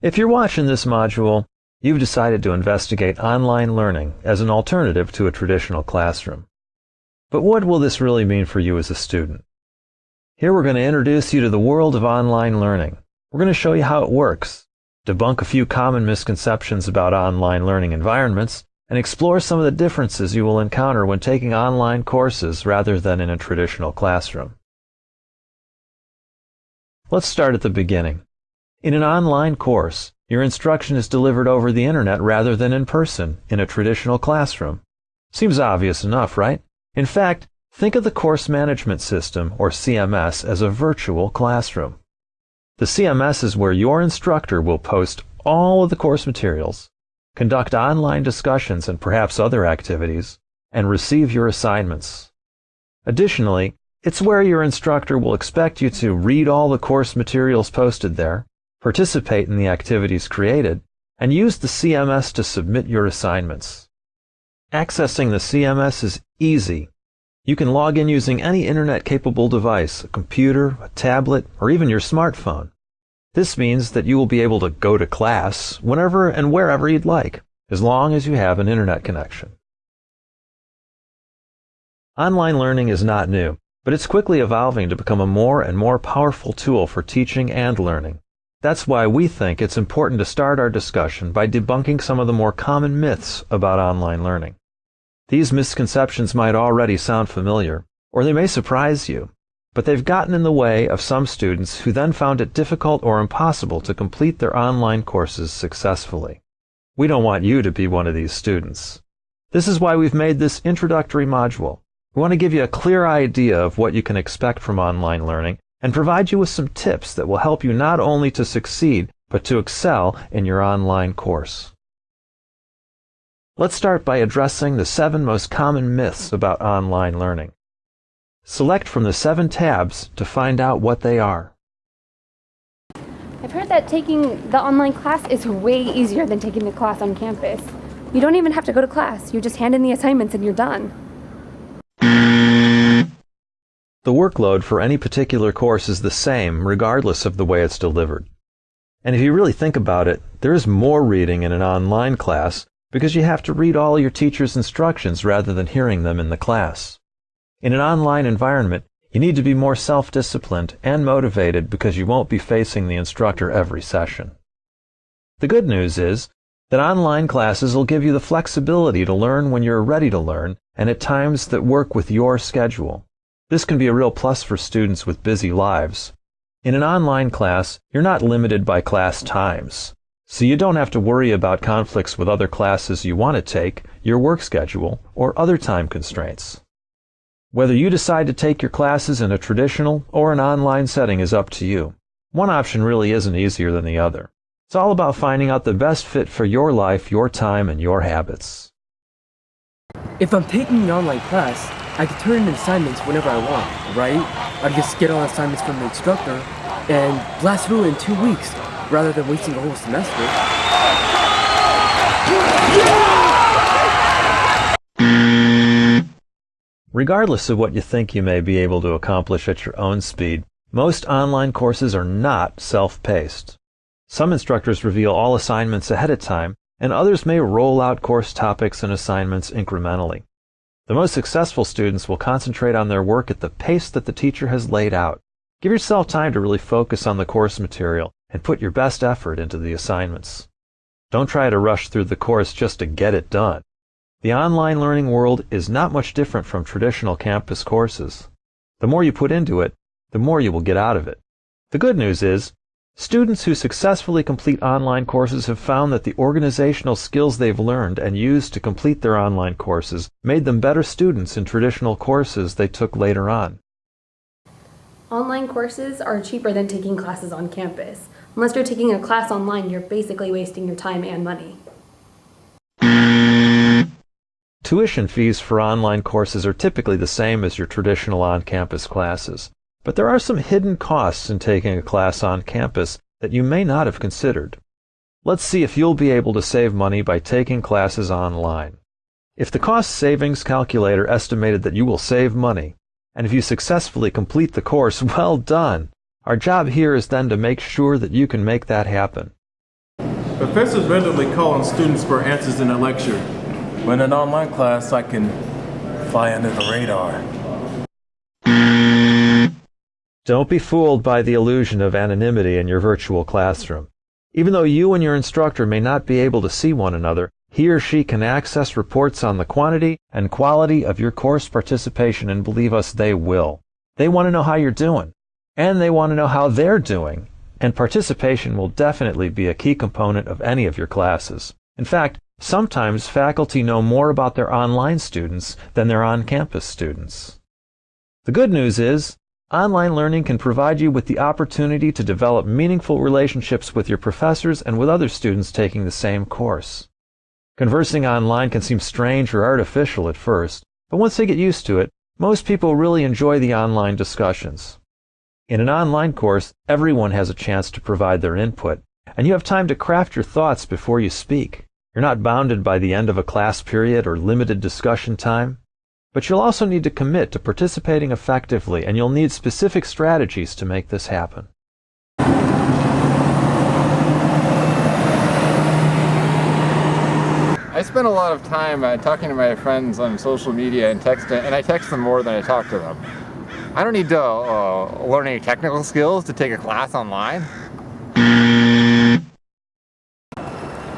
If you're watching this module, you've decided to investigate online learning as an alternative to a traditional classroom. But what will this really mean for you as a student? Here we're going to introduce you to the world of online learning. We're going to show you how it works, debunk a few common misconceptions about online learning environments, and explore some of the differences you will encounter when taking online courses rather than in a traditional classroom. Let's start at the beginning. In an online course, your instruction is delivered over the internet rather than in person in a traditional classroom. Seems obvious enough, right? In fact, think of the course management system, or CMS, as a virtual classroom. The CMS is where your instructor will post all of the course materials, conduct online discussions and perhaps other activities, and receive your assignments. Additionally, it's where your instructor will expect you to read all the course materials posted there, participate in the activities created, and use the CMS to submit your assignments. Accessing the CMS is easy. You can log in using any internet-capable device, a computer, a tablet, or even your smartphone. This means that you will be able to go to class whenever and wherever you'd like, as long as you have an internet connection. Online learning is not new, but it's quickly evolving to become a more and more powerful tool for teaching and learning. That's why we think it's important to start our discussion by debunking some of the more common myths about online learning. These misconceptions might already sound familiar, or they may surprise you, but they've gotten in the way of some students who then found it difficult or impossible to complete their online courses successfully. We don't want you to be one of these students. This is why we've made this introductory module. We want to give you a clear idea of what you can expect from online learning and provide you with some tips that will help you not only to succeed, but to excel in your online course. Let's start by addressing the seven most common myths about online learning. Select from the seven tabs to find out what they are. I've heard that taking the online class is way easier than taking the class on campus. You don't even have to go to class, you just hand in the assignments and you're done. The workload for any particular course is the same regardless of the way it's delivered. And if you really think about it, there is more reading in an online class because you have to read all your teacher's instructions rather than hearing them in the class. In an online environment, you need to be more self-disciplined and motivated because you won't be facing the instructor every session. The good news is that online classes will give you the flexibility to learn when you're ready to learn and at times that work with your schedule. This can be a real plus for students with busy lives. In an online class, you're not limited by class times, so you don't have to worry about conflicts with other classes you want to take, your work schedule, or other time constraints. Whether you decide to take your classes in a traditional or an online setting is up to you. One option really isn't easier than the other. It's all about finding out the best fit for your life, your time, and your habits. If I'm taking an online class, I can turn in assignments whenever I want, right? I just get all assignments from the instructor and blast through in two weeks rather than wasting a whole semester. Regardless of what you think you may be able to accomplish at your own speed, most online courses are not self-paced. Some instructors reveal all assignments ahead of time, and others may roll out course topics and assignments incrementally. The most successful students will concentrate on their work at the pace that the teacher has laid out. Give yourself time to really focus on the course material and put your best effort into the assignments. Don't try to rush through the course just to get it done. The online learning world is not much different from traditional campus courses. The more you put into it, the more you will get out of it. The good news is, Students who successfully complete online courses have found that the organizational skills they've learned and used to complete their online courses made them better students in traditional courses they took later on. Online courses are cheaper than taking classes on campus. Unless you're taking a class online, you're basically wasting your time and money. Tuition fees for online courses are typically the same as your traditional on-campus classes. But there are some hidden costs in taking a class on campus that you may not have considered. Let's see if you'll be able to save money by taking classes online. If the cost savings calculator estimated that you will save money, and if you successfully complete the course, well done! Our job here is then to make sure that you can make that happen. Professors randomly call on students for answers in a lecture. When in an online class, I can fly under the radar. Don't be fooled by the illusion of anonymity in your virtual classroom. Even though you and your instructor may not be able to see one another, he or she can access reports on the quantity and quality of your course participation and believe us, they will. They want to know how you're doing. And they want to know how they're doing. And participation will definitely be a key component of any of your classes. In fact, sometimes faculty know more about their online students than their on-campus students. The good news is, Online learning can provide you with the opportunity to develop meaningful relationships with your professors and with other students taking the same course. Conversing online can seem strange or artificial at first, but once they get used to it, most people really enjoy the online discussions. In an online course, everyone has a chance to provide their input, and you have time to craft your thoughts before you speak. You're not bounded by the end of a class period or limited discussion time. But you'll also need to commit to participating effectively, and you'll need specific strategies to make this happen. I spend a lot of time uh, talking to my friends on social media and text, and I text them more than I talk to them. I don't need to uh, learn any technical skills to take a class online.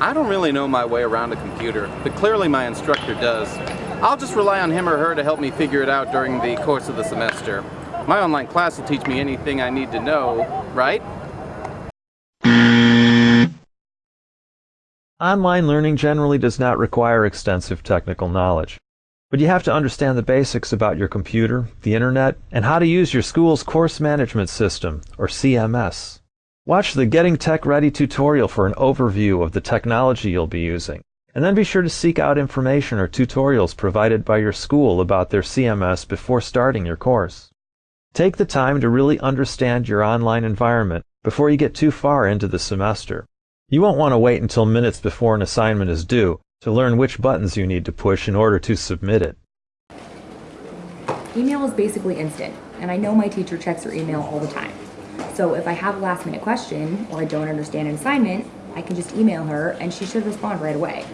I don't really know my way around a computer, but clearly my instructor does. I'll just rely on him or her to help me figure it out during the course of the semester. My online class will teach me anything I need to know, right? Online learning generally does not require extensive technical knowledge. But you have to understand the basics about your computer, the internet, and how to use your school's course management system, or CMS. Watch the Getting Tech Ready tutorial for an overview of the technology you'll be using. And then be sure to seek out information or tutorials provided by your school about their CMS before starting your course. Take the time to really understand your online environment before you get too far into the semester. You won't want to wait until minutes before an assignment is due to learn which buttons you need to push in order to submit it. Email is basically instant, and I know my teacher checks her email all the time. So if I have a last minute question or I don't understand an assignment, I can just email her and she should respond right away.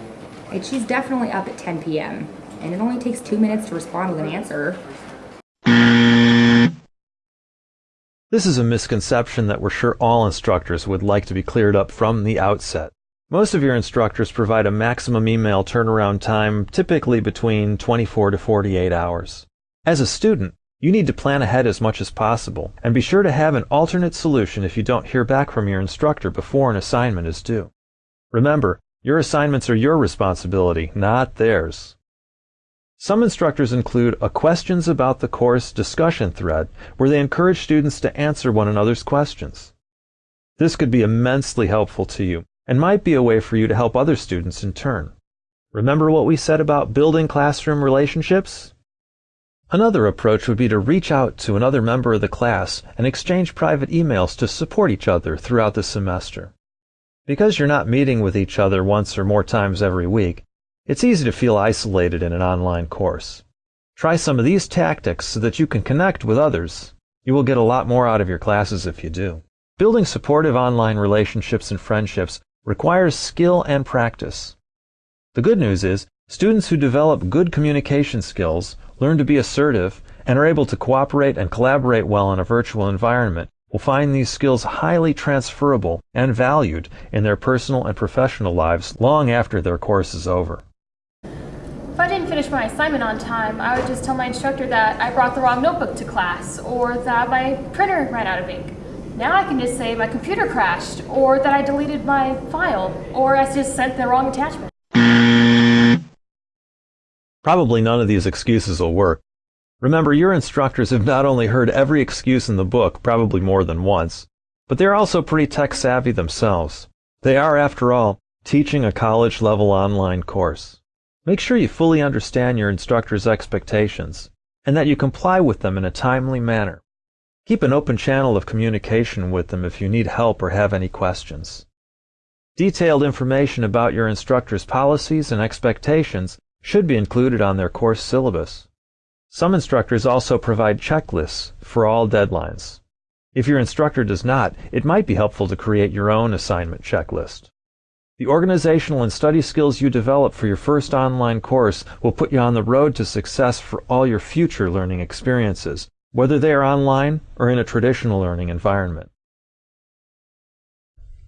And she's definitely up at 10 p.m. and it only takes two minutes to respond with an answer. This is a misconception that we're sure all instructors would like to be cleared up from the outset. Most of your instructors provide a maximum email turnaround time typically between 24 to 48 hours. As a student, you need to plan ahead as much as possible and be sure to have an alternate solution if you don't hear back from your instructor before an assignment is due. Remember, your assignments are your responsibility, not theirs. Some instructors include a questions about the course discussion thread where they encourage students to answer one another's questions. This could be immensely helpful to you and might be a way for you to help other students in turn. Remember what we said about building classroom relationships? Another approach would be to reach out to another member of the class and exchange private emails to support each other throughout the semester. Because you're not meeting with each other once or more times every week, it's easy to feel isolated in an online course. Try some of these tactics so that you can connect with others. You will get a lot more out of your classes if you do. Building supportive online relationships and friendships requires skill and practice. The good news is, students who develop good communication skills learn to be assertive, and are able to cooperate and collaborate well in a virtual environment will find these skills highly transferable and valued in their personal and professional lives long after their course is over. If I didn't finish my assignment on time, I would just tell my instructor that I brought the wrong notebook to class or that my printer ran out of ink. Now I can just say my computer crashed or that I deleted my file or I just sent the wrong attachment. Probably none of these excuses will work. Remember, your instructors have not only heard every excuse in the book, probably more than once, but they're also pretty tech savvy themselves. They are, after all, teaching a college level online course. Make sure you fully understand your instructor's expectations and that you comply with them in a timely manner. Keep an open channel of communication with them if you need help or have any questions. Detailed information about your instructor's policies and expectations should be included on their course syllabus. Some instructors also provide checklists for all deadlines. If your instructor does not, it might be helpful to create your own assignment checklist. The organizational and study skills you develop for your first online course will put you on the road to success for all your future learning experiences, whether they are online or in a traditional learning environment.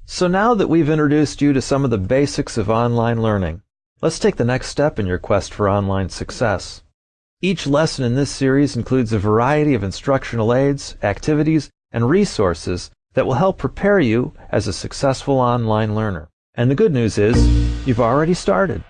So now that we've introduced you to some of the basics of online learning, let's take the next step in your quest for online success. Each lesson in this series includes a variety of instructional aids, activities, and resources that will help prepare you as a successful online learner. And the good news is, you've already started.